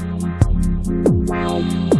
Yeah.